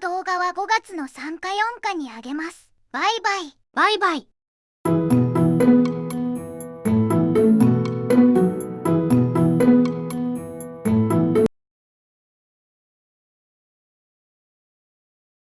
動画は5月の3か4かにあげます。バイバイ。バイバイ。